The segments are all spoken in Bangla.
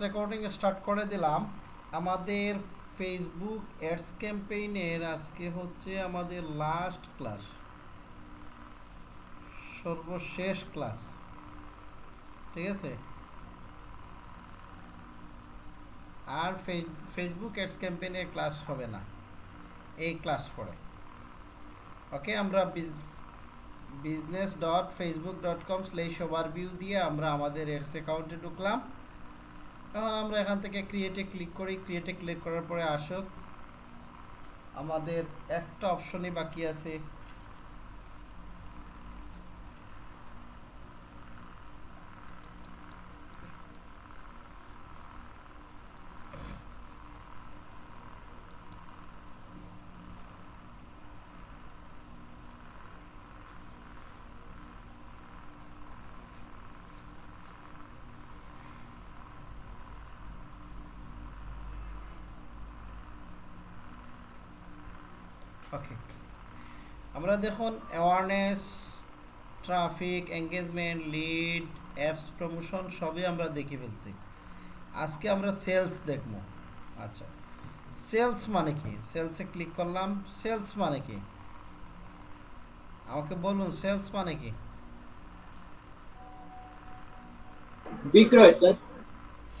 রেকর্ডিং স্টার্ট করে দিলাম। আমাদের ফেসবুক অ্যাডস ক্যাম্পেইনের আজকে হচ্ছে আমাদের লাস্ট ক্লাস সর্বশেষ ক্লাস ঠিক আছে? আর ফেসবুক অ্যাডস ক্যাম্পেইনের ক্লাস হবে না। এই ক্লাস পরে। ওকে, আমরা business dot Facebook dot com slash overview দিয়ে আমরা আমাদের এডস অ্যাকাউন্টে ঢুকলাম। এখন আমরা এখান থেকে ক্রিয়েটে ক্লিক করি। ক্রিয়েটে ক্লিক করার পরে আসুক। আমাদের একটা অপশনই বাকি আছে। ওকে আমরা দেখুন awareness traffic engagement lead apps promotion সবই আমরা দেখে ফেলছি। আজকে আমরা সেলস দেখব। আচ্ছা। সেলস মানে কি? সেলসে ক্লিক করলাম। সেলস মানে কি? আমাকে বলুন সেলস মানে কি? বিক্রয় স্যার।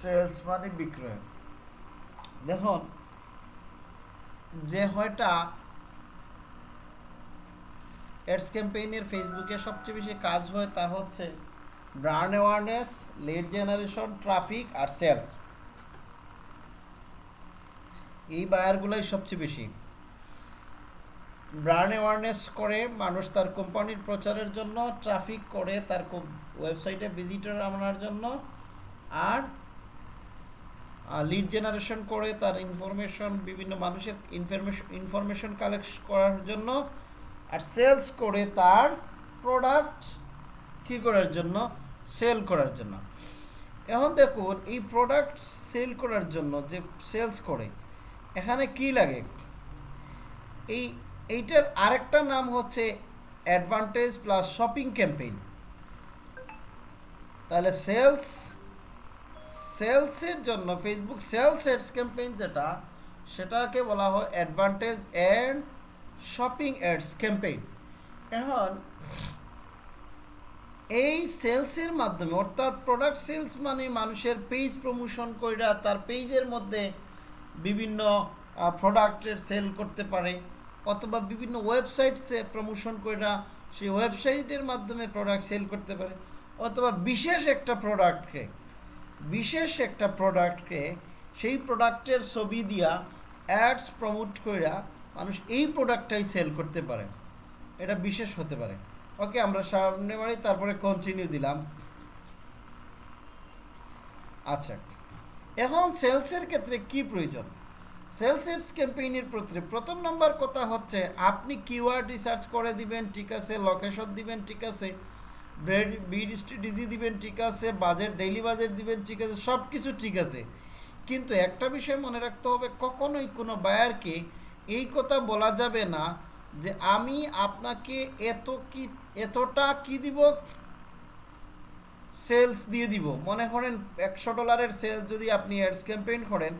সেলস মানে বিক্রয়। দেখুন যে হয়টা অ্যাডস ক্যাম্পেইনের ফেসবুকে সবচেয়ে বেশি কাজ হয় তা হচ্ছে brand awareness, lead generation, traffic আর সেলস। এই বায়ারগুলোই সবচেয়ে বেশি। ব্র্যান্ড অ্যাওয়ারনেস করে মানুষ তার কোম্পানির প্রচারের জন্য, ট্রাফিক করে তার ওয়েবসাইটে ভিজিটর আনার জন্য, আর লিড জেনারেশন করে তার ইনফরমেশন, বিভিন্ন মানুষের ইনফরমেশন ইনফরমেশন কালেক্ট করার জন্য আর সেলস করে তার প্রোডাক্ট কী করার জন্য? সেল করার জন্য। এখন দেখুন, এই প্রোডাক্ট সেল করার জন্য যে সেলস করে, এখানে কি লাগে? এই, এইটার আরেকটা নাম হচ্ছে অ্যাডভান্টেজ প্লাস শপিং ক্যাম্পেইন তাহলে সেলস সেলসের জন্য ফেসবুক সেলস এডস ক্যাম্পেইন যেটা, সেটাকে বলা হয় advantage and shopping ads campaign. এখন, এই সেলসের মাধ্যমে, অর্থাৎ প্রোডাক্ট সেলস মানে মানুষের পেজ প্রমোশন কইরা তার পেজের মধ্যে বিভিন্ন প্রোডাক্টের সেল করতে পারে, অথবা বিভিন্ন ওয়েবসাইট সে প্রমোশন কইরা সেই ওয়েবসাইটের মাধ্যমে প্রোডাক্ট সেল করতে পারে, অথবা বিশেষ একটা প্রোডাক্টকে বিশেষ একটা প্রোডাক্টকে সেই প্রোডাক্টের ছবি দিয়া অ্যাডস প্রমোট কইরা মানুষ এই প্রোডাক্টটাই সেল করতে পারে। এটা বিশেষ হতে পারে। ওকে আমরা সামনে বাড়ি, তারপরে কন্টিনিউ দিলাম। আচ্ছা এখন সেলসের ক্ষেত্রে কি প্রয়োজন? সেলসের ক্যাম্পেইনের প্রতি প্রথম নম্বর কথা হচ্ছে, আপনি কিওয়ার্ড রিসার্চ করে দিবেন, ঠিক আছে লোকেশন দিবেন, ঠিক আছে বিড স্ট্র্যাটেজি দিবেন, ঠিক আছে বাজেট ডেইলি বাজেট দিবেন, ঠিক আছে সব কিছু ঠিক আছে। কিন্তু একটা বিষয় মনে রাখতে হবে, কখনোই কোনো বায়ারকে এই কথা বলা যাবে না যে আমি আপনাকে এত কি, এতটা কি দিব? সেলস দিয়ে দিব। মনে করেন একশো ডলারের সেল যদি আপনি অ্যাডস ক্যাম্পেইন করেন,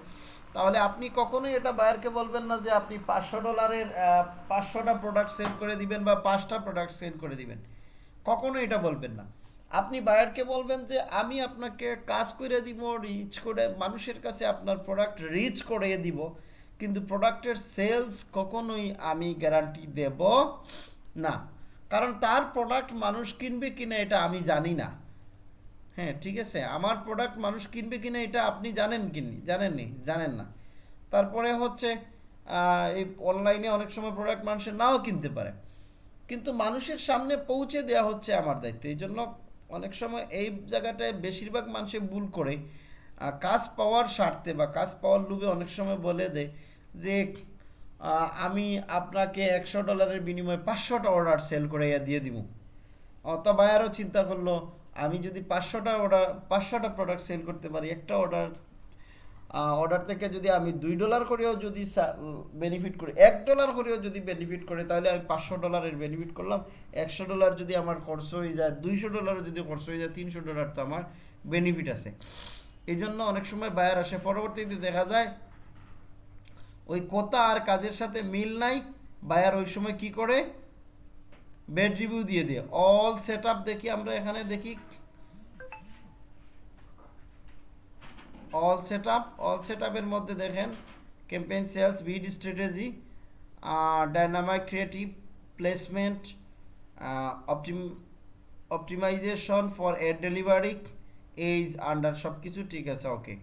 তাহলে আপনি কখনোই এটা বায়ারকে বলবেন না যে আপনি পাঁচশো ডলারের পাঁচশোটা প্রোডাক্ট সেল করে দিবেন বা পাঁচটা প্রোডাক্ট সেল করে দিবেন। কখনো এটা বলবেন না। আপনি বায়ারকে বলবেন যে আমি আপনাকে কাজ করে দিব রিচ করে, মানুষের কাছে আপনার প্রোডাক্ট রিচ করে দিব। কিন্তু প্রোডাক্টের সেলস কখনোই আমি গ্যারান্টি দেব না। কারণ তার প্রোডাক্ট মানুষ কিনবে কিনা এটা আমি জানি না। হ্যাঁ ঠিক আছে? আমার প্রোডাক্ট মানুষ কিনবে কিনা এটা আপনি জানেন কিনি, জানেননি? জানেন না। তারপরে হচ্ছে এই অনলাইনে অনেক সময় প্রোডাক্ট মানুষের নাও কিনতে পারে। কিন্তু মানুষের সামনে পৌঁছে দেওয়া হচ্ছে আমার দায়িত্ব। এই জন্য অনেক সময় এই জায়গাটায় বেশিরভাগ মানুষে ভুল করে। কাজ পাওয়ার স্বার্থে বা কাজ পাওয়ার লোভে অনেক সময় বলে দেয় যে আমি আপনাকে একশো ডলারের বিনিময়ে পাঁচশোটা অর্ডার সেল করে দিয়ে দিব অথবা আরও চিন্তা করল, আমি যদি পাঁচশোটা অর্ডার পাঁচশোটা প্রোডাক্ট সেল করতে পারি, একটা অর্ডার অর্ডার থেকে যদি আমি দুই ডলার করেও যদি বেনিফিট করি, এক ডলার করেও যদি বেনিফিট করে, তাহলে আমি পাঁচশো ডলারের বেনিফিট করলাম। একশো ডলার যদি আমার খরচ হয়ে যায়, দুইশো ডলারও যদি খরচ হয়ে যায়, তিনশো ডলার তো আমার বেনিফিট আছে। এই জন্য অনেক সময় বায়ার আসে। পরবর্তীতে দেখা যায় ওই কথা আর কাজের সাথে মিল নাই বায়ার ওই সময় কি করে? বেড রিভিউ দিয়ে দিয়ে। অল সেট দেখি আমরা এখানে দেখি। অল সেট অল সেট মধ্যে দেখেন campaign sales bid strategy dynamic creative placement optim optimisation for ad delivery age under সব কিছু ঠিক আছে ওকে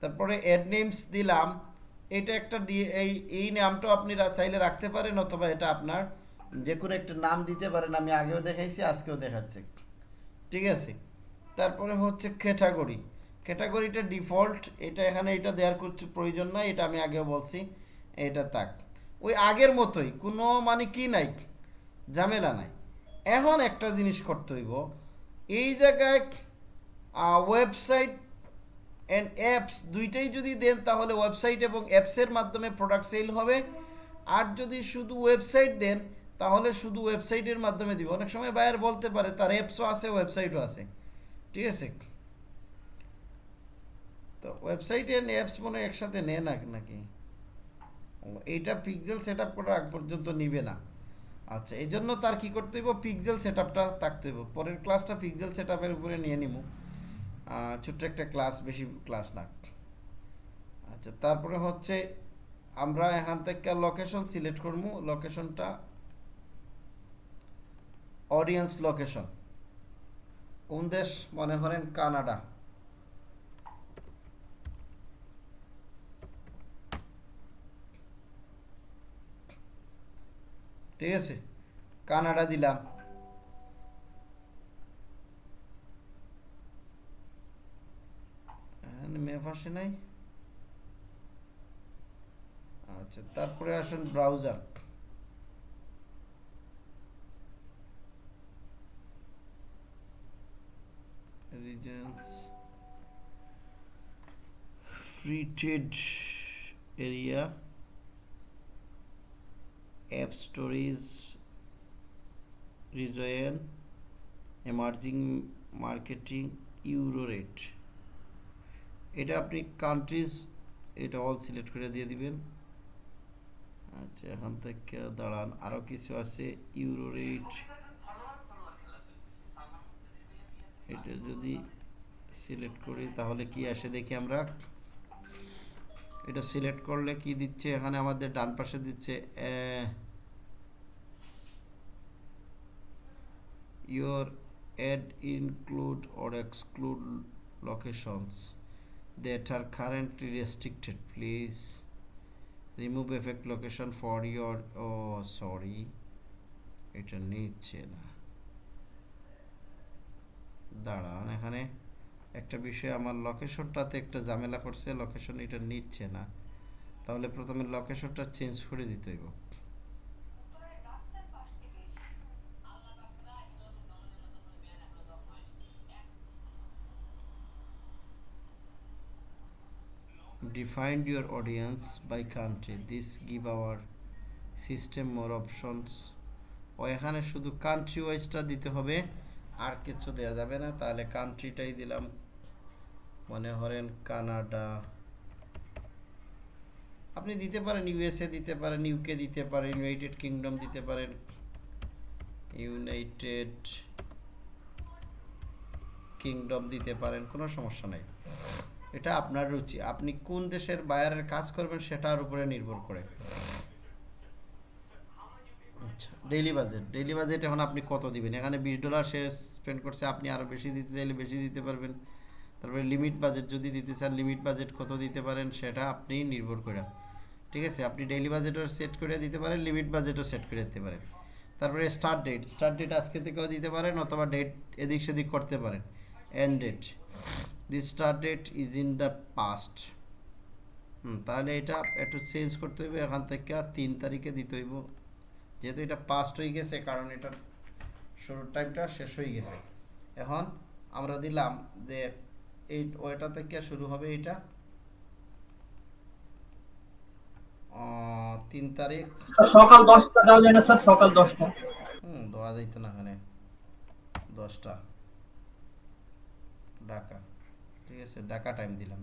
তারপরে অ্যাড নেমস দিলাম। এটা একটা এই এই নামটাও আপনারা চাইলে রাখতে পারেন অথবা এটা আপনার যে কোনো একটা নাম দিতে পারেন। আমি আগেও দেখাইছি, আজকেও দেখাচ্ছি। ঠিক আছে? তারপরে হচ্ছে ক্যাটাগরি ক্যাটাগরিটা ডিফল্ট এটা এখানে এটা দেওয়ার কিছু প্রয়োজন নাই, এটা আমি আগেও বলছি, এটা তাক ওই আগের মতোই, কোনো মানে কি নাই? ঝামেলা নাই। এখন একটা জিনিস করতে হইব, এই জায়গায় ওয়েবসাইট অ্যান্ড অ্যাপস দুইটাই যদি দেন তাহলে ওয়েবসাইট এবং অ্যাপসের মাধ্যমে প্রোডাক্ট সেল হবে। আর যদি শুধু ওয়েবসাইট দেন, তাহলে শুধু ওয়েবসাইটের মাধ্যমে দিবে। অনেক সময় বায়ার বলতে পারে, তার অ্যাপসও আছে ওয়েবসাইটও আছে। ঠিক আছে? তো ওয়েবসাইট অ্যান্ড অ্যাপস মনে একসাথে নেয় না নাকি? এইটা পিক্সেল সেট আপ করা আগ পর্যন্ত নিবে না। আচ্ছা এই জন্য তার কি করতে হইব? পিক্সেল সেট আপটা থাকতে হইব। পরের ক্লাসটা পিক্সেল সেট আপের উপরে নিয়ে নিব ছোট্ট একটা ক্লাস বেশি ক্লাস না। আচ্ছা তারপরে হচ্ছে আমরা এখান থেকে লোকেশন সিলেক্ট করব। লোকেশনটা অডিয়েন্স লোকেশন কোন দেশ? মনে করেন কানাডা। ঠিক আছে? কানাডা দিলাম। এখানে ম্যাপ আসে নাই আচ্ছা তারপরে আসুন browser regions area app stories region emerging marketing euro rate এটা আপনি কান্ট্রিজ এটা অল সিলেক্ট করে দিয়ে দিবেন। আচ্ছা এখান থেকে দাঁড়ান আরও কিছু আছে ইউরো রেট এটা যদি সিলেক্ট করি, তাহলে কি আসে দেখি আমরা? এটা সিলেক্ট করলে কি দিচ্ছে? এখানে আমাদের ডান পাশে দিচ্ছে your ad include or exclude locations that are currently restricted. Please remove effect location for your oh sorry. এটা নিচ্ছে না। দাঁড়ান এখানে। একটা বিষয়, আমার লোকেশনটাতে একটা ঝামেলা করছে লোকেশন এটা নিচ্ছে না। তাহলে প্রথমে লোকেশনটা চেঞ্জ করে দিতে হইব। Defined your audience by country. This give our system more options. ও এখানে শুধু কান্ট্রি ওয়াইজটা দিতে হবে, আর কিছু দেওয়া যাবে না। তাহলে কান্ট্রিটাই দিলাম। মনে করেন কানাডা। আপনি দিতে পারেন ইউএসএ দিতে পারেন ইউকে দিতে পারেন ইউনাইটেড কিংডম দিতে পারেন। ইউনাইটেড কিংডম দিতে পারেন, কোনো সমস্যা নাই। এটা আপনার রুচি। আপনি কোন দেশের বায়ারের কাজ করবেন সেটার উপরে নির্ভর করে। আচ্ছা। Daily budget. ডেইলি বাজেট এখন আপনি কত দিবেন? এখানে বিশ ডলার সে স্পেন্ড করছে আপনি আরও বেশি দিতে চাইলে বেশি দিতে পারবেন। তারপরে লিমিট বাজেট যদি দিতে চান লিমিট বাজেট কত দিতে পারেন সেটা আপনি নির্ভর করে। ঠিক আছে? আপনি ডেইলি বাজেটও সেট করে দিতে পারেন লিমিট বাজেটও সেট করে দিতে পারেন। তারপরে স্টার্ট ডেট স্টার্ট ডেট আজকে থেকেও দিতে পারেন অথবা ডেট এদিক সেদিক করতে পারেন। End date the start date is in the past hmm তাহলে এটা একটু চেঞ্জ করতে হইবে এখান থেকে তিন তারিখে দিতে হইব। যেহেতু এটা পাস্ট হয়ে গেছে কারণ এটা শুরুর টাইমটা শেষ হয়ে গেছে। এখন আমরা দিলাম যে এই ওইটা থেকে শুরু হবে এটা। তিন তারিখ। সকাল দশটা দেওয়া যায় না স্যার সকাল দশটা? হুম দেওয়া যাইতো না এখানে। দশটা। ঢাকা। আছে ঢাকা টাইম দিলাম।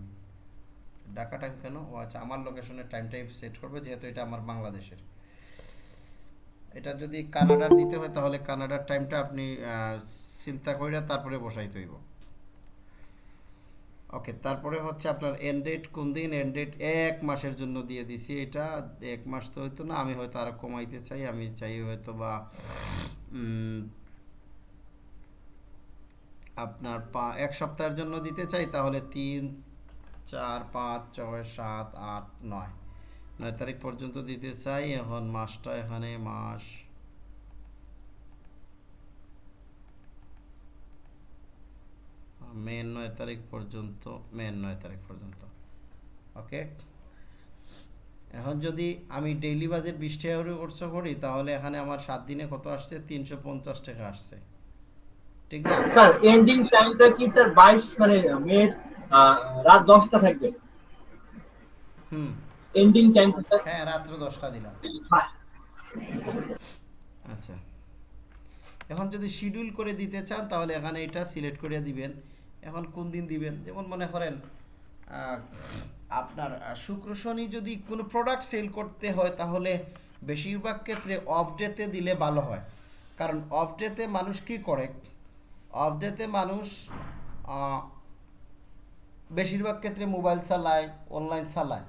ঢাকা টাইম কেন? ও আচ্ছা আমার লোকেশনের টাইমটাই সেট করবে, যেহেতু এটা আমার বাংলাদেশের। এটা যদি কানাডার দিতে হয়, তাহলে কানাডার টাইমটা আপনি চিন্তা কইরা তারপরে বসাইতে হইব। ওকে তারপরে হচ্ছে আপনার এন্ড কোন দিন? এন্ড এক মাসের জন্য দিয়ে দিছি এটা। এক মাস তো হয়তো না, আমি হয়তো আরও কমাইতে চাই, আমি চাই হয়তো বা আপনার পা এক সপ্তাহের জন্য দিতে চাই, তাহলে তিন, চার, পাঁচ, ছয়, সাত, আট, নয়। নয় তারিখ পর্যন্ত দিতে চাই, এখন মাসটা এখানে মাস মে নয় তারিখ পর্যন্ত, মে নয় তারিখ পর্যন্ত। ওকে? এখন যদি আমি ডেইলি বাজেট বিশ টাকা করে করি, তাহলে এখানে আমার সাত দিনে কত আসছে? তিনশো পঞ্চাশ টাকা আসছে। ঠিক না? স্যার এন্ডিং টাইমটা কি স্যার বাইশ মানে মে রাত দশটা থাকবে? হুম। এন্ডিং স্যার হ্যাঁ রাত্র দশটা দিলাম। আচ্ছা। এখন যদি শিডিউল করে দিতে চান তাহলে এখানে এটা সিলেক্ট করে দিবেন। এখন কোন দিন দিবেন? যেমন মনে করেন আপনার শুক্র শনি যদি কোনো প্রোডাক্ট সেল করতে হয় তাহলে বেশিরভাগ ক্ষেত্রে অফ ডেতে দিলে ভালো হয়। কারণ অফ ডেতে মানুষ কি করে? অফ ডেতে মানুষ বেশিরভাগ ক্ষেত্রে মোবাইল চালায় অনলাইন চালায়।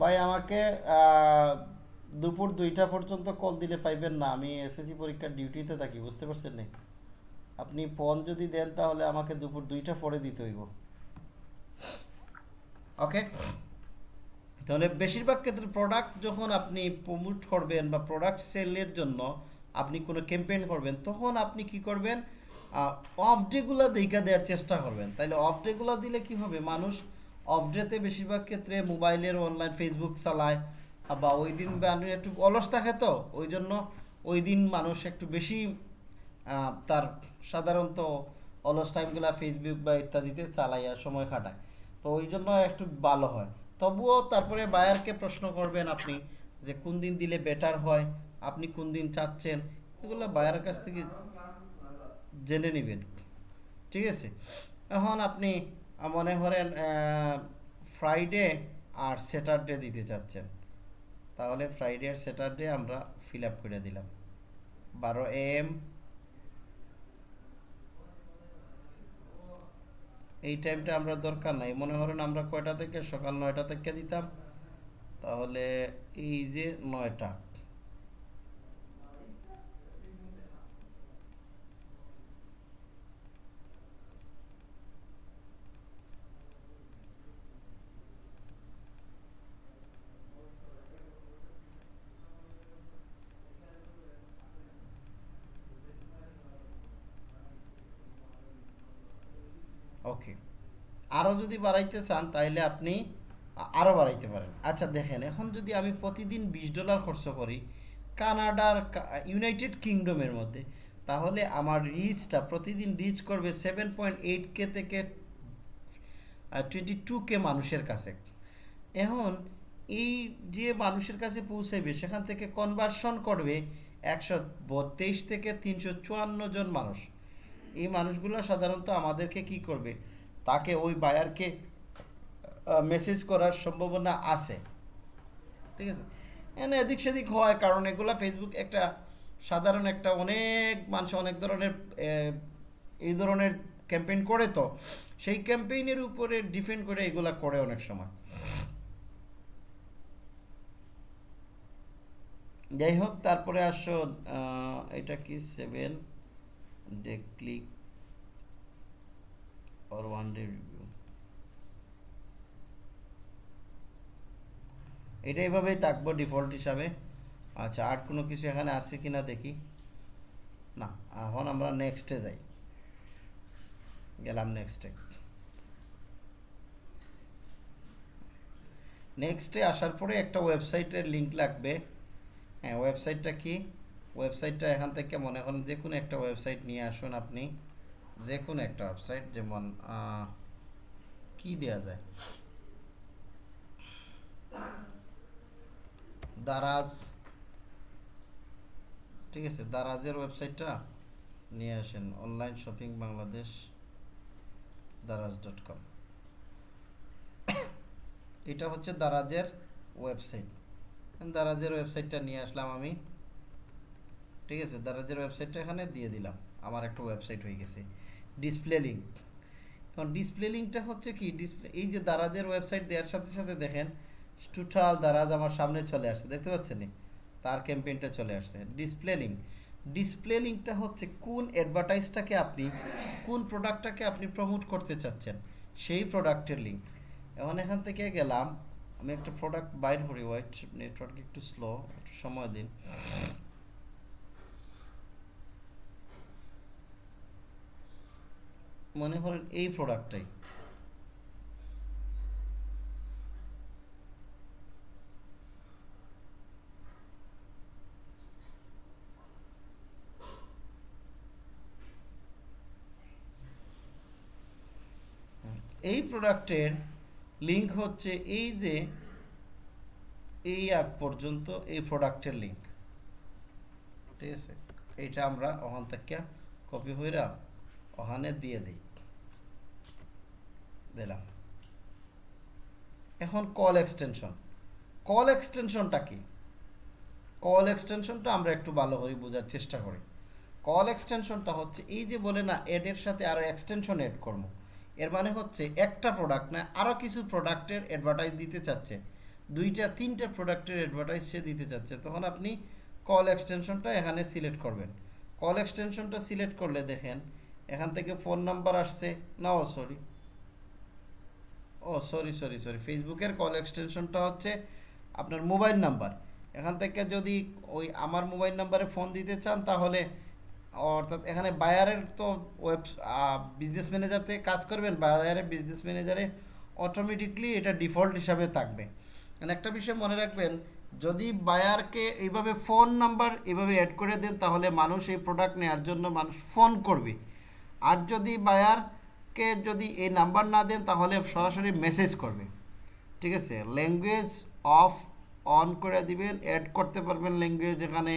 ভাই, আমাকে দুপুর দুইটা পর্যন্ত কল দিলে পাইবেন না। আমি এসএসসি পরীক্ষার ডিউটিতে থাকি, বুঝতে পারছেন না? আপনি ফোন যদি দেন তাহলে আমাকে দুপুর দুইটা পরে দিতে হইব। ওকে তাহলে বেশিরভাগ ক্ষেত্রে প্রোডাক্ট যখন আপনি প্রমোট করবেন বা প্রোডাক্ট সেলের জন্য আপনি কোনো ক্যাম্পেইন করবেন, তখন আপনি কি করবেন? অফ ডেগুলো দেখা দেওয়ার চেষ্টা করবেন। তাহলে অফ ডেগুলো দিলে কি হবে? মানুষ অফ ডেতে বেশিরভাগ ক্ষেত্রে মোবাইলের অনলাইন ফেসবুক চালায় বা ওই দিন একটু অলস থাকে তো ওই জন্য ওই দিন মানুষ একটু বেশি তার সাধারণত অলস টাইমগুলো ফেসবুক বা ইত্যাদিতে চালাইয়া সময় কাটায়। তো ওই জন্য একটু ভালো হয়। তবুও তারপরে বায়ারকে প্রশ্ন করবেন আপনি যে কোন দিন দিলে বেটার হয়, আপনি কোন দিন চাচ্ছেন? এগুলো বায়ারের কাছ থেকে জেনে নেবেন। ঠিক আছে? এখন আপনি মনে করেন ফ্রাইডে আর স্যাটারডে দিতে চাচ্ছেন। তাহলে ফ্রাইডে আর স্যাটারডে আমরা ফিল আপ করে দিলাম। বারো এম এই টাইমটা আমরা দরকার নাই। মনে করেন আমরা কয়টা থেকে সকাল নয়টা থেকে দিতাম? তাহলে এই যে নয়টা। আরও যদি বাড়াইতে চান তাহলে আপনি আরও বাড়াইতে পারেন। আচ্ছা দেখেন, এখন যদি আমি প্রতিদিন বিশ ডলার খরচ করি কানাডার ইউনাইটেড কিংডমের মধ্যে, তাহলে আমার রিচটা প্রতিদিন রিচ করবে সেভেন পয়েন্ট এইট কে থেকে টোয়েন্টি টু কে মানুষের কাছে। এখন এই যে মানুষের কাছে পৌঁছাবে সেখান থেকে কনভার্সন করবে একশো বত্রিশ থেকে তিনশো চুয়ান্ন জন মানুষ। এই মানুষগুলো সাধারণত আমাদেরকে কি করবে? তাকে ওই বায়ারকে মেসেজ করার সম্ভাবনা আছে। ঠিক আছে? এনে এদিক সেদিক হয়, কারণ এগুলা ফেসবুক একটা সাধারণ একটা অনেক মানুষ অনেক ধরনের এই ধরনের ক্যাম্পেইন করে তো, সেই ক্যাম্পেইনের উপরে ডিপেন্ড করে এগুলা করে অনেক সময়। যাই হোক, তারপরে আসো এটা কি seven day click or one day review এটা এইভাবেই থাকব ডিফল্ট হিসাবে। আচ্ছা আর কোনো কিছু এখানে আছে কিনা দেখি। না, এখন আমরা নেক্সটে যাই। গেলাম নেক্সটে নেক্সটে আসার পরে একটা ওয়েবসাইটের লিংক লাগবে। হ্যাঁ ওয়েবসাইটটা কি? ওয়েবসাইটটা এখান থেকে মনে করেন যে কোনো একটা ওয়েবসাইট নিয়ে আসুন আপনি। যে কোনো একটা ওয়েবসাইট যেমন কি দেয়া যায়? দারাজ, ঠিক আছে, দারাজের ওয়েবসাইটটা নিয়ে আসেন online shopping Bangladesh, Daraz dot com এটা হচ্ছে দারাজের ওয়েবসাইট দারাজের ওয়েবসাইটটা নিয়ে আসলাম আমি। ঠিক আছে, দারাজের ওয়েবসাইটটা এখানে দিয়ে দিলাম। আমার একটা ওয়েবসাইট হয়ে গেছে। ডিসপ্লে লিঙ্ক এখন ডিসপ্লে লিঙ্কটা হচ্ছে কি? ডিসপ্লে এই যে দারাজের ওয়েবসাইট দেওয়ার সাথে সাথে দেখেন টোটাল দারাজ আমার সামনে চলে আসছে, দেখতে পাচ্ছেন? তার ক্যাম্পেইনটা চলে আসছে। ডিসপ্লে লিঙ্ক ডিসপ্লে লিঙ্কটা হচ্ছে কোন অ্যাডভার্টাইজটাকে আপনি, কোন প্রোডাক্টটাকে আপনি প্রমোট করতে চাচ্ছেন? সেই প্রোডাক্টের লিঙ্ক এখন এখান থেকে গেলাম, আমি একটা প্রোডাক্ট বাইর করি ওয়াইট নেটওয়ার্ক একটু স্লো একটু সময় দিন। মনে করেন এই প্রোডাক্টটাই এই প্রোডাক্টের লিঙ্ক হচ্ছে এই যে এই আগ পর্যন্ত এই প্রোডাক্টের লিঙ্ক ঠিক আছে? এইটা আমরা ওখান থেকে কপি হইরা ওখানে দিয়ে দিই। দিলাম। এখন কল এক্সটেনশন কল এক্সটেনশনটা কি? কল এক্সটেনশনটা আমরা একটু ভালো করে বোঝার চেষ্টা করি। কল এক্সটেনশনটা হচ্ছে এই যে বলে না এডের সাথে আরও এক্সটেনশন এড করব। এর মানে হচ্ছে একটা প্রোডাক্ট না আরও কিছু প্রোডাক্টের অ্যাডভার্টাইজ দিতে চাচ্ছে। দুইটা, তিনটা প্রোডাক্টের অ্যাডভার্টাইজ সে দিতে চাচ্ছে। তখন আপনি কল এক্সটেনশনটা এখানে সিলেক্ট করবেন। কল এক্সটেনশনটা সিলেক্ট করলে দেখেন, এখান থেকে ফোন নাম্বার আসছে। না oh sorry oh sorry sorry sorry ফেসবুকের কল এক্সটেনশনটা হচ্ছে আপনার মোবাইল নাম্বার এখান থেকে যদি ওই আমার মোবাইল নাম্বারে ফোন দিতে চান, তাহলে অর্থাৎ এখানে বায়ারের তো ওয়েব বিজনেস ম্যানেজার থেকে কাজ করবেন বায়ারের বিজনেস ম্যানেজারে অটোমেটিকলি এটা ডিফল্ট হিসাবে থাকবে। মানে একটা বিষয় মনে রাখবেন, যদি বায়ারকে এইভাবে ফোন নাম্বার এইভাবে অ্যাড করে দেন, তাহলে মানুষ এই প্রোডাক্ট নেওয়ার জন্য মানুষ ফোন করবে। আর যদি বায়ারকে যদি এই নাম্বার না দেন, তাহলে সরাসরি মেসেজ করবে। ঠিক আছে? ল্যাঙ্গুয়েজ অফ অন করে দিবেন অ্যাড করতে পারবেন ল্যাঙ্গুয়েজ এখানে।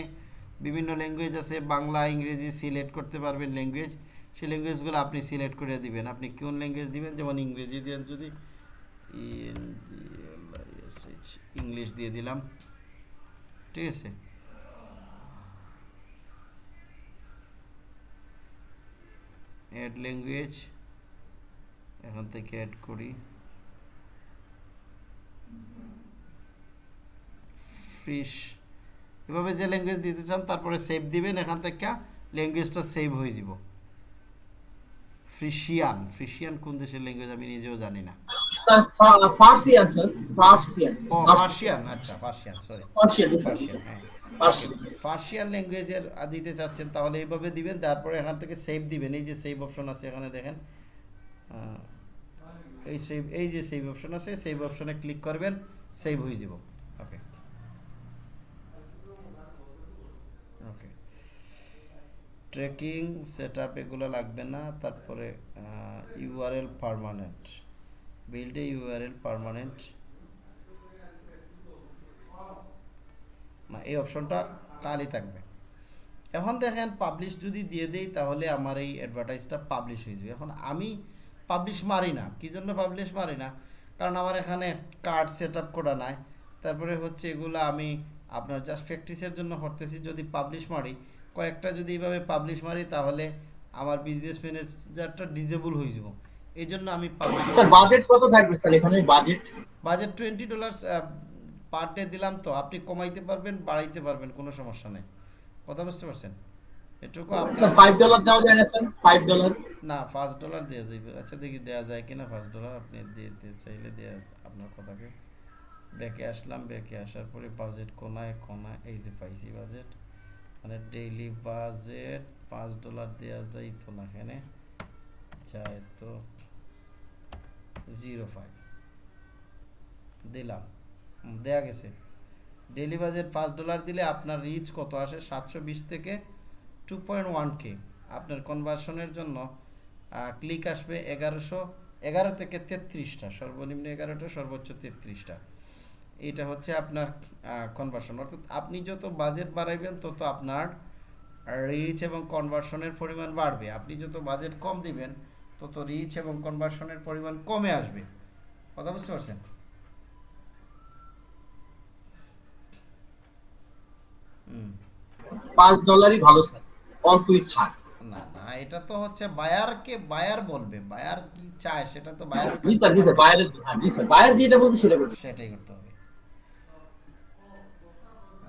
বিভিন্ন ল্যাঙ্গুয়েজ আছে, বাংলা, ইংরেজি সিলেক্ট করতে পারবেন ল্যাঙ্গুয়েজ সেই ল্যাঙ্গুয়েজগুলো আপনি সিলেক্ট করে দিবেন। আপনি কোন ল্যাঙ্গুয়েজ দিবেন? যেমন ইংরেজি দেন যদি। ইংলিশ দিয়ে দিলাম। ঠিক আছে? অ্যাড ল্যাঙ্গুয়েজ এখান থেকে অ্যাড করি। ফিশ এভাবে যে ল্যাঙ্গুয়েজ দিতে চান তারপরে সেভ দিবেন এখান থেকে ল্যাঙ্গুয়েজটা সেভ হয়ে যাব। ফ্রিশিয়ান ফ্রিশিয়ান কোন দেশের ল্যাঙ্গুয়েজ আমি নিজেও জানি না। স্যার পার্সিয়ান ও পার্সিয়ান আচ্ছা পার্সিয়ান সরি পার্সিয়ান পার্সিয়ান হ্যাঁ। ফার্সিয়ান ল্যাঙ্গুয়েজের দিতে চাচ্ছেন তাহলে এইভাবে দিবেন তারপরে এখান থেকে সেভ দিবেন। এই যে সেভ অপশন আছে এখানে দেখেন। এই সেভ এই যে সেভ অপশন আছে সেভ অপশনে ক্লিক করবেন সেভ হয়ে যাব। Okay okay tracking set up এগুলো লাগবে না, তারপরে URL permanent build URL permanent না, এই অপশনটা কালই থাকবে। এখন দেখেন পাবলিশ যদি দিয়ে দেই, তাহলে আমার এই অ্যাডভার্টাইজটা পাবলিশ হয়ে যাবে। এখন আমি পাবলিশ মারি না। কী জন্য পাবলিশ মারি না? কারণ আমার এখানে কার্ড সেট আপ করা নাই। তারপরে হচ্ছে এগুলো আমি আপনার জাস্ট প্র্যাকটিসের জন্য করতেছি যদি পাবলিশ মারি। কয়েকটা যদি এইভাবে পাবলিশ মারি তাহলে আমার বিজনেস ম্যানেজারটা ডিজেবল হয়ে যাব। এই জন্য আমি স্যার বাজেট কত থাকবে স্যার এখানে budget budget twenty dollars per day দিলাম তো আপনি কমাইতে পারবেন বাড়াইতে পারবেন কোনো সমস্যা নেই। কথা বুঝতে পারছেন? এটুকু আপনার ফাইভ ডলার দেওয়া যায় না স্যার ফাইভ ডলার না পাঁচ ডলার দেওয়া যাবে আচ্ছা দেখি দেওয়া যায় কিনা পাঁচ ডলার আপনি দিয়ে দিতে চাইলে দেওয়া আপনার কথাকে। ব্যাকে আসলাম ব্যাকে আসার পরে বাজেট কোনায় কোনায় এই যে পাইছি বাজেট মানে ডেইলি বাজেট পাঁচ ডলার দেওয়া যায় তো না এখানে। যায় তো জিরো ফাইভ দিলাম দেয়া গেছে। ডেইলি বাজেট পাঁচ ডলার দিলে আপনার রিচ কত আসে? সাতশো বিশ থেকে টু পয়েন্ট ওয়ান কে আপনার কনভার্সনের জন্য ক্লিক আসবে এগারোশো, এগারো থেকে তেত্রিশটা, সর্বনিম্ন এগারোটা, সর্বোচ্চ তেত্রিশটা। এটা হচ্ছে আপনার কনভার্সন অর্থাৎ আপনি যত বাজেট বাড়াইবেন, তত আপনার রিচ এবং কনভার্সনের পরিমাণ বাড়বে। আপনি যত বাজেট কম দিবেন, তত রিচ এবং কনভার্সনের পরিমাণ কমে আসবে। কথা বুঝতে পারছেন? পাঁচ ডলারই ভালো স্যার অল্পই থাক। না না এটা তো হচ্ছে বায়ারকে বায়ার বলবে বায়ার কি চায় সেটা তো বায়ার জি স্যার জি স্যার বাইরে হ্যাঁ জি স্যার বাইরে যেটা বলবে সেটা করবে সেটাই করতে হবে।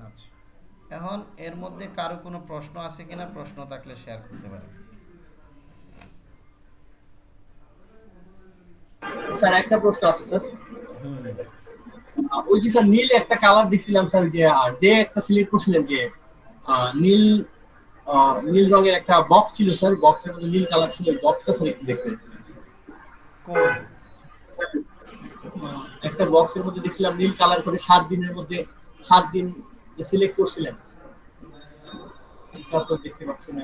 আচ্ছা এখন এর মধ্যে কারও কোনো প্রশ্ন আছে কিনা? প্রশ্ন থাকলে শেয়ার করতে পারেন। স্যার একটা প্রশ্ন আছে স্যার। ওই যে স্যার নীল একটা কালার দেখছিলাম স্যার যে ডে একটা সিলেক্ট করছিলেন যে নীল নীল রঙের একটা বক্স ছিল স্যার বক্সের মধ্যে নীল কালার ছিল বক্সটা স্যার একটু দেখতে একটা বক্সের মধ্যে দেখছিলাম নীল কালার করে সাত দিনের মধ্যে সাত দিন সিলেক্ট করছিলেন। এটা তো দেখতে পাচ্ছি না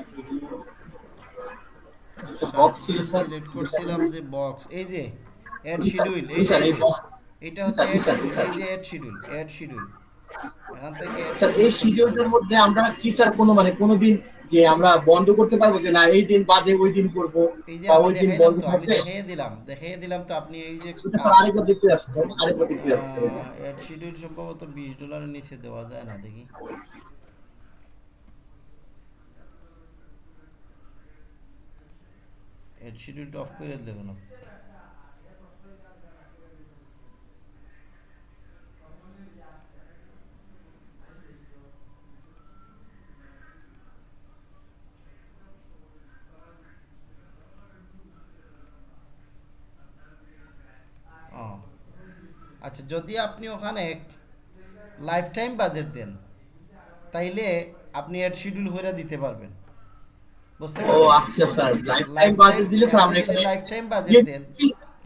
বক্স ছিল স্যার সিলেক্ট করছিলাম যে বক্স এই যে এড শিডিউল এই স্যার এই এটা হচ্ছে এই যে এড শিডিউল এড শিডিউল এখান থেকে স্যার এই শিডিউলটার মধ্যে আমরা কি স্যার কোনো মানে কোনো দিন যে আমরা বন্ধ করতে পারব যে না এই দিন বাদে ওই দিন করব বা ওই দিন বন্ধ তো আমি থাকবে। দেখিয়ে দিলাম দেখিয়ে দিলাম তো আপনি এই যে আরেকবার দেখতে যাচ্ছে স্যার আরেকবার দেখতে যাচ্ছে স্যার এটা। এড শিডিউল সম্ভবত বিশ ডলারের নিচে দেওয়া যায় না দেখি। এড শিডিউলটা অফ করে দেবো না ও আচ্ছা যদি আপনি ওখানে লাইফ টাইম বাজেট দেন তাইলে আপনি এড শিডিউল করে দিতে পারবেন। বুঝতে ও আচ্ছা স্যার। লাইফ টাইম বাজেট দিলে স্যার আমরা এখানে লাইফ টাইম বাজেট দেন।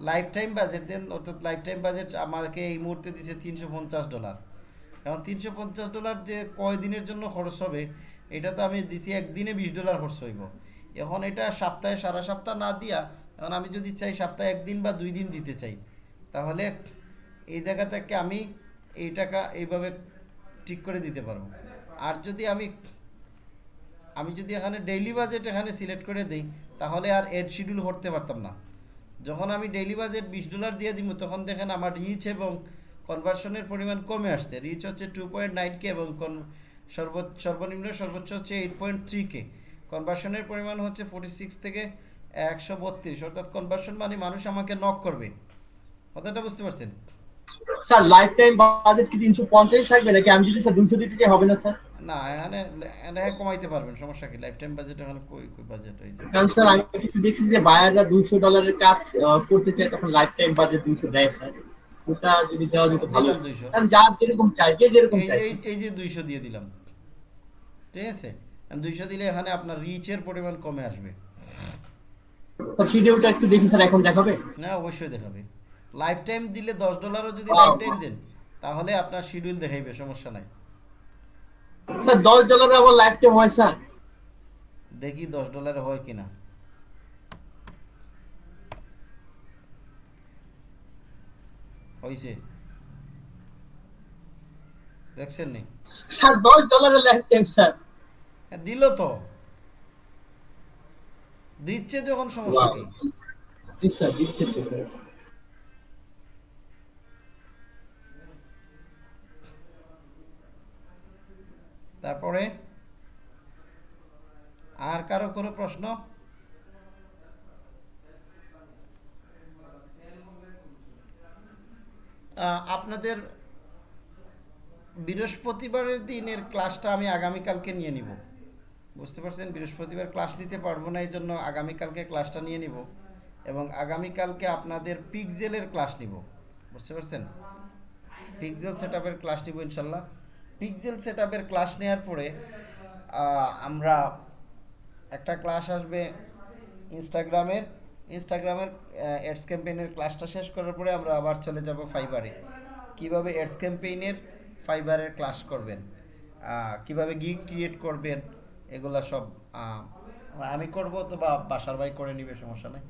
লাইফ টাইম বাজেট দেন অর্থাৎ লাইফ টাইম বাজেট আমাকে এই মুহূর্তে দিছে তিনশো পঞ্চাশ ডলার এখন তিনশো পঞ্চাশ ডলার যে কয় দিনের জন্য খরচ হবে এটা তো আমি দিছি একদিনে বিশ ডলার খরচ হইব। এখন এটা সপ্তাহে সারা সপ্তাহ না দিয়া এখন আমি যদি চাই সপ্তাহে একদিন বা দুই দিন দিতে চাই তাহলে এই জায়গা থেকে আমি এই টাকা এইভাবে ঠিক করে দিতে পারব। আর যদি আমি আমি যদি এখানে ডেইলি বাজেট এখানে সিলেক্ট করে দিই, তাহলে আর এড শিডিউল করতে পারতাম না। যখন আমি ডেইলি বাজেট বিশ ডলার দিয়ে দিব, তখন দেখেন আমার রিচ এবং কনভার্সনের পরিমাণ কমে আসছে। রিচ হচ্ছে টু পয়েন্ট নাইন কে এবং সর্বোচ্চ, সর্বনিম্ন সর্বোচ্চ হচ্ছে এইট পয়েন্ট থ্রি কে কনভার্সনের পরিমাণ হচ্ছে ফোর্টি সিক্স থেকে একশো বত্রিশ। অর্থাৎ কনভার্সন মানে মানুষ আমাকে নক করবে। কথাটা বুঝতে পারছেন? স্যার লাইফ টাইম বাজেট কি তিনশো পঞ্চাশ থাকবে নাকি আমি যদি স্যার দুশো দিতে চাই হবে না স্যার? না এখানে এখানে কমাইতে পারবেন সমস্যা কি? লাইফ টাইম বাজেট এখানে কই কই বাজেট হয়েছে কারণ স্যার আমি কিছু দেখছি যে বায়াররা দুইশো ডলারের কাজ করতে চায় তখন লাইফ টাইম বাজেট দুইশো দেয় স্যার। ওটা যদি দেওয়া যেত ভালো 200 কারণ যার যেরকম চাই যে যেরকম চাই। এই এই যে দুইশো দিয়ে দিলাম। ঠিক আছে? দুইশো দিলে এখানে আপনার রিচের পরিমাণ কমে আসবে। শিডিউলটা একটু দেখি স্যার এখন দেখাবে? না অবশ্যই দেখাবে। লাইফ টাইম দিলে দশ ডলারও যদি লাইফ টাইম দেন তাহলে আপনার শিডিউল দেখাইবে সমস্যা নাই। স্যার দশ ডলারের আবার লাইফ টাইম হয় স্যার দেখি দশ ডলারে হয় কিনা। হয়েছে দেখছেন নি? স্যার দশ ডলারের লাইফ টাইম স্যার দিল তো। দিচ্ছে যখন সমস্যা কি? জি স্যার দিচ্ছে তারপরে আর কারও কোনো প্রশ্ন? আপনাদের বৃহস্পতিবারের দিনের ক্লাসটা আমি আগামীকালকে নিয়ে নিব। বুঝতে পারছেন? বৃহস্পতিবার ক্লাস নিতে পারব না এই জন্য আগামীকালকে ক্লাসটা নিয়ে নিব এবং আগামীকালকে আপনাদের পিকজেলের ক্লাস নিব। বুঝতে পারছেন? পিকজেল সেট আপের ক্লাস নিব ইনশাল্লাহ। পিকজেল সেট ক্লাস নেওয়ার পরে আমরা একটা ক্লাস আসবে ইনস্টাগ্রামের ইনস্টাগ্রামের অ্যাডস ক্যাম্পেইনের ক্লাসটা শেষ করার পরে আমরা আবার চলে যাব ফাইবারে কীভাবে অ্যাডস ক্যাম্পেইনের ফাইবারের ক্লাস করবেন কীভাবে গিগ ক্রিয়েট করবেন, এগুলা সব আমি করব তো বা বাসার ভাই করে নিবে, সমস্যা নেই।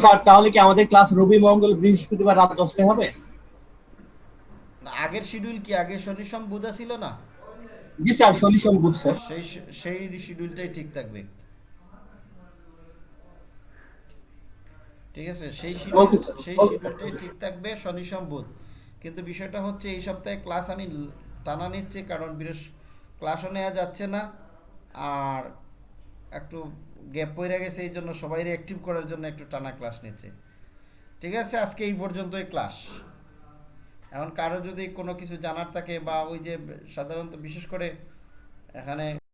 স্যার, তাহলে কি আমাদের ক্লাস রবি মঙ্গল বৃহস্পতিবার রাত দশটায় হবে? না, আগের শিডিউল কি? আগে শনি সোম বুধা ছিল না? জি স্যার সলিউশন বুঝ স্যার। সেই সেই শিডিউলটাই ঠিক থাকবে। ঠিক আছে? সেই সেই শিডিউলটাই ঠিক থাকবে শনি সোম বুধ কিন্তু বিষয়টা হচ্ছে এই সপ্তাহে ক্লাস আমি টানা নিচ্ছি কারণ বৃহস্প ক্লাসও নেওয়া যাচ্ছে না। আর একটু গ্যাপ পড়ে গেছে এই জন্য সবাই অ্যাক্টিভ করার জন্য একটু টানা ক্লাস নিচ্ছে। ঠিক আছে? আজকে এই পর্যন্তই ক্লাস এখন কারও যদি কোনো কিছু জানার থাকে বা ওই যে সাধারণত বিশেষ করে এখানে